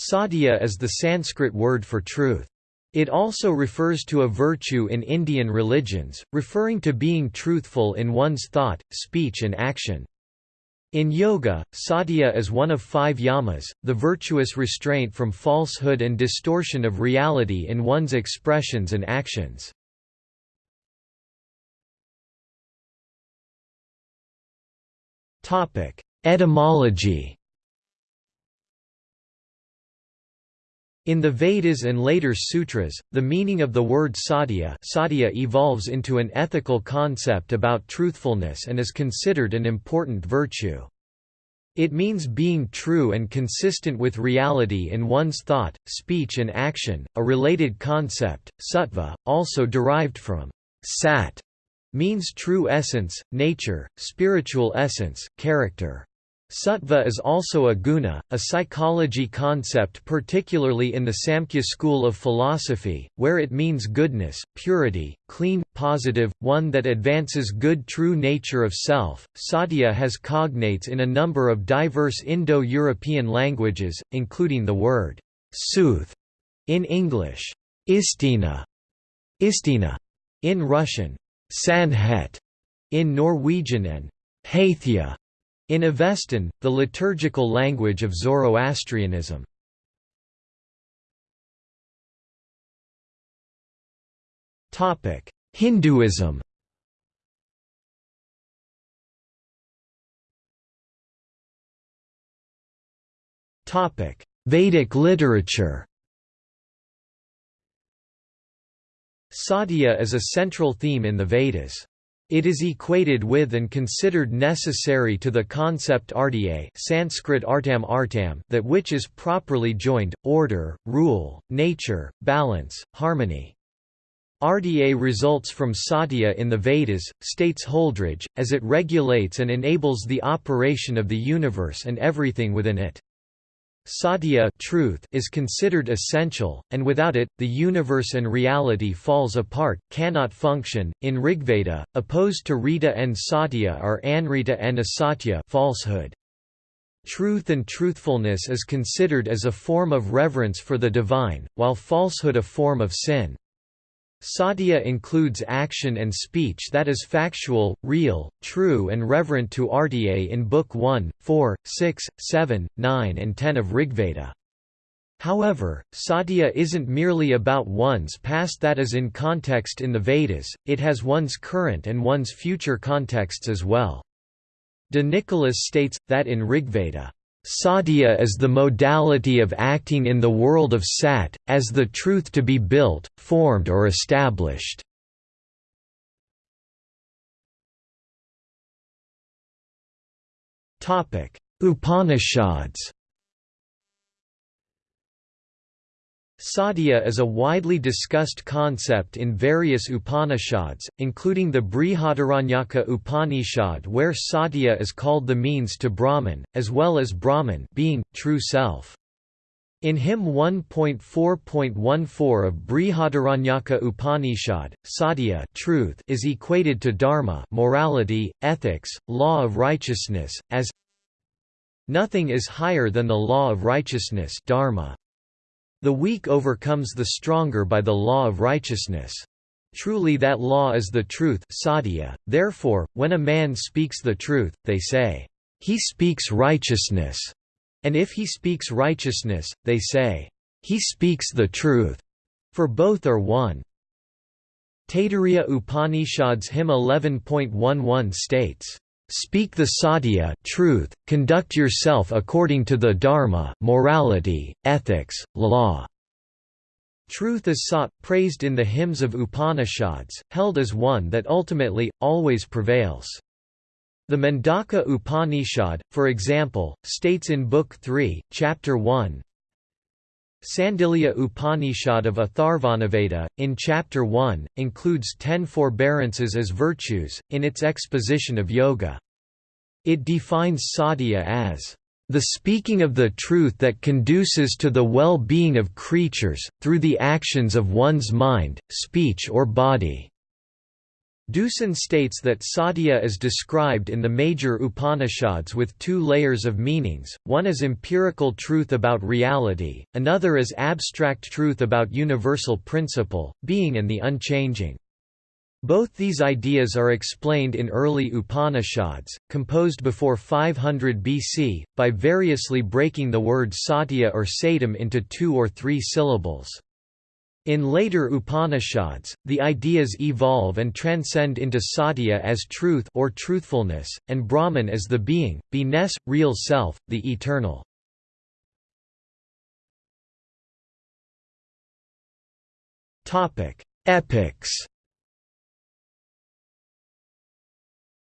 Satya is the Sanskrit word for truth. It also refers to a virtue in Indian religions, referring to being truthful in one's thought, speech and action. In yoga, satya is one of five yamas, the virtuous restraint from falsehood and distortion of reality in one's expressions and actions. Etymology In the Vedas and later sutras, the meaning of the word satya, satya evolves into an ethical concept about truthfulness and is considered an important virtue. It means being true and consistent with reality in one's thought, speech and action. A related concept, sattva, also derived from sat, means true essence, nature, spiritual essence, character. Sattva is also a guna, a psychology concept particularly in the Samkhya school of philosophy, where it means goodness, purity, clean, positive, one that advances good true nature of self. Satya has cognates in a number of diverse Indo-European languages, including the word sooth in English, istina, istina in Russian, sannhet in Norwegian and haithya in Avestan, the liturgical language of Zoroastrianism. Hinduism Vedic literature Satya is a central theme in the Vedas. It is equated with and considered necessary to the concept artya Sanskrit artam artam that which is properly joined, order, rule, nature, balance, harmony. Artya results from satya in the Vedas, states Holdrege, as it regulates and enables the operation of the universe and everything within it. Satya truth is considered essential, and without it, the universe and reality falls apart, cannot function. In Rigveda, opposed to Rita and Satya are Anrita and Asatya falsehood. Truth and truthfulness is considered as a form of reverence for the divine, while falsehood a form of sin. Satya includes action and speech that is factual, real, true and reverent to Artya in Book 1, 4, 6, 7, 9 and 10 of Rigveda. However, Satya isn't merely about one's past that is in context in the Vedas, it has one's current and one's future contexts as well. De Nicolás states, that in Rigveda, Satya is the modality of acting in the world of Sat, as the truth to be built, formed or established. Upanishads Satya is a widely discussed concept in various Upanishads, including the Brihadaranyaka Upanishad where Satya is called the means to Brahman, as well as Brahman being, true self. In hymn 1.4.14 of Brihadaranyaka Upanishad, Satya truth is equated to dharma morality, ethics, law of righteousness, as Nothing is higher than the law of righteousness dharma. The weak overcomes the stronger by the law of righteousness. Truly that law is the truth therefore, when a man speaks the truth, they say, "'He speaks righteousness' and if he speaks righteousness, they say, "'He speaks the truth' for both are one. Taittiriya Upanishad's hymn 11.11 states, Speak the satya truth, conduct yourself according to the dharma morality, ethics, law. Truth is sought, praised in the hymns of Upanishads, held as one that ultimately, always prevails. The Mundaka Upanishad, for example, states in Book 3, Chapter 1, Sandilya Upanishad of Atharvanaveda, in Chapter 1, includes ten forbearances as virtues, in its exposition of yoga. It defines satya as the speaking of the truth that conduces to the well-being of creatures, through the actions of one's mind, speech or body." Deussen states that Satya is described in the major Upanishads with two layers of meanings, one as empirical truth about reality, another as abstract truth about universal principle, being and the unchanging. Both these ideas are explained in early Upanishads, composed before 500 BC, by variously breaking the word satya or satam into two or three syllables. In later Upanishads, the ideas evolve and transcend into Satya as truth or truthfulness, and Brahman as the being, be-ness, real self, the eternal. Epics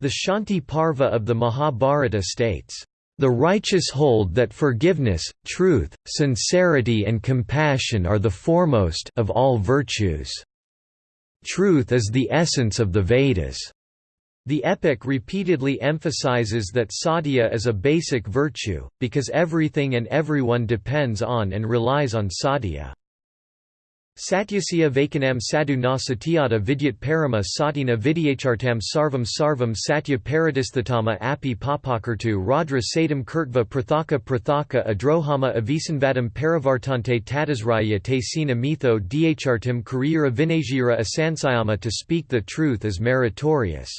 The Shanti Parva of the Mahabharata states, the righteous hold that forgiveness, truth, sincerity and compassion are the foremost of all virtues. Truth is the essence of the Vedas. The epic repeatedly emphasizes that satya is a basic virtue, because everything and everyone depends on and relies on satya. Satyasya Vaikanam sadhu na satyata vidyat parama satina vidyachartam sarvam sarvam satya paradisthatama api papakartu radra satam kurtva prathaka prathaka adrohama avisanvadam parivartante tatasraya te sina mitho dhartim karira vinajira asansayama To speak the truth is meritorious.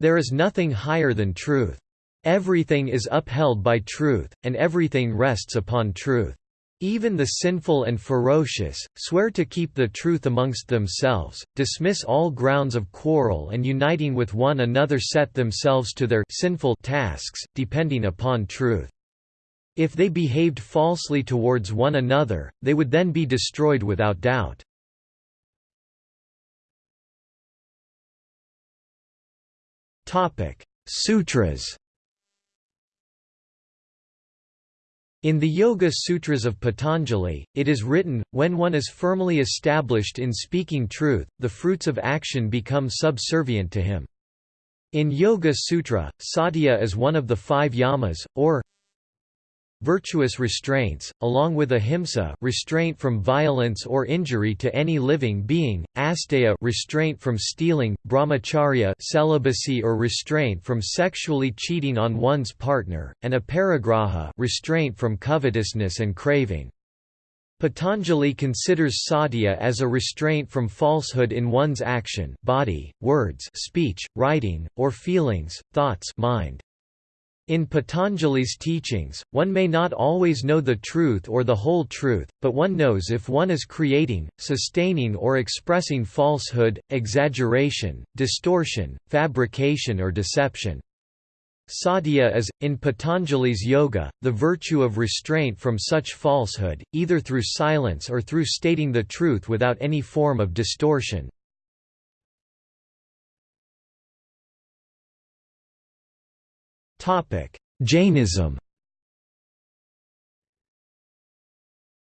There is nothing higher than truth. Everything is upheld by truth, and everything rests upon truth. Even the sinful and ferocious, swear to keep the truth amongst themselves, dismiss all grounds of quarrel and uniting with one another set themselves to their sinful tasks, depending upon truth. If they behaved falsely towards one another, they would then be destroyed without doubt. Sutras In the Yoga Sutras of Patanjali, it is written, when one is firmly established in speaking truth, the fruits of action become subservient to him. In Yoga Sutra, satya is one of the five yamas, or Virtuous restraints, along with ahimsa restraint from violence or injury to any living being, asteya restraint from stealing, brahmacharya celibacy or restraint from sexually cheating on one's partner, and aparigraha restraint from covetousness and craving. Patanjali considers satya as a restraint from falsehood in one's action body, words speech, writing, or feelings, thoughts mind. In Patanjali's teachings, one may not always know the truth or the whole truth, but one knows if one is creating, sustaining or expressing falsehood, exaggeration, distortion, fabrication or deception. Satya is, in Patanjali's yoga, the virtue of restraint from such falsehood, either through silence or through stating the truth without any form of distortion. Jainism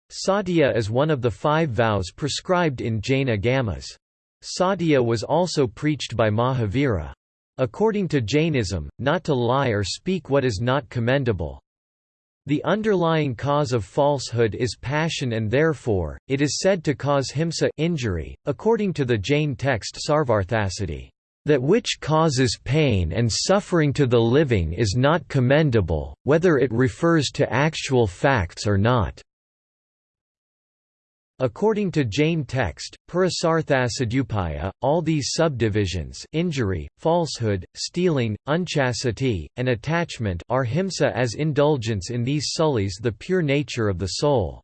Satya is one of the five vows prescribed in Jain agamas. Satya was also preached by Mahavira. According to Jainism, not to lie or speak what is not commendable. The underlying cause of falsehood is passion and therefore, it is said to cause himsa injury, according to the Jain text Sarvarthasiddhi. That which causes pain and suffering to the living is not commendable, whether it refers to actual facts or not. According to Jain text, Purusartha all these subdivisions injury, falsehood, stealing, unchastity, and attachment are himsa as indulgence in these sullies the pure nature of the soul.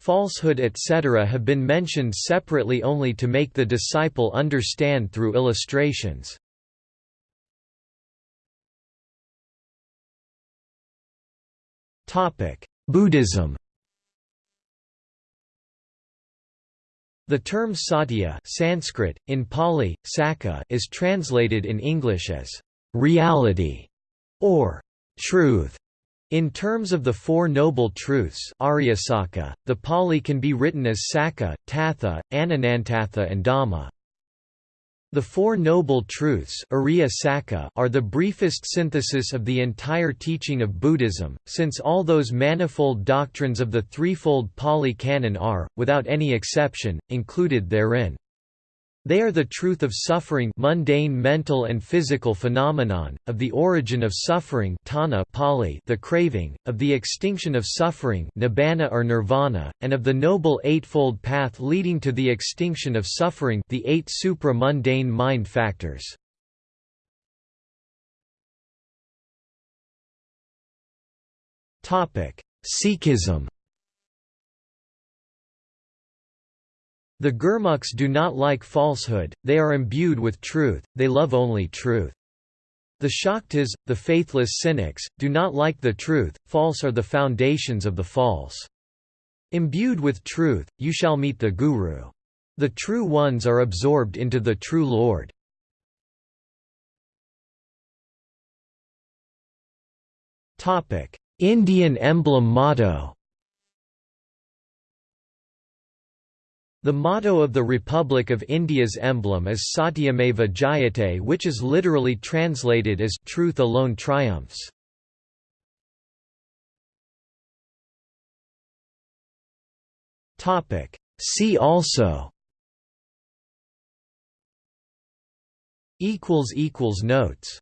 Falsehood etc. have been mentioned separately only to make the disciple understand through illustrations. Buddhism The term satya Sanskrit, in Pali, sacca is translated in English as «reality» or «truth». In terms of the Four Noble Truths Aryasacca, the Pali can be written as Sacca, Tatha, Anantatha and Dhamma. The Four Noble Truths are the briefest synthesis of the entire teaching of Buddhism, since all those manifold doctrines of the threefold Pali Canon are, without any exception, included therein. They are the truth of suffering mundane mental and physical phenomenon, of the origin of suffering tanha Pali, the craving, of the extinction of suffering nibbana or nirvana, and of the noble eightfold path leading to the extinction of suffering the eight supra-mundane mind factors. Sikhism The Gurmukhs do not like falsehood, they are imbued with truth, they love only truth. The Shaktas, the faithless cynics, do not like the truth, false are the foundations of the false. Imbued with truth, you shall meet the Guru. The true ones are absorbed into the true Lord. Indian emblem motto The motto of the Republic of India's emblem is Satyameva Jayate which is literally translated as «truth alone triumphs». See also. Notes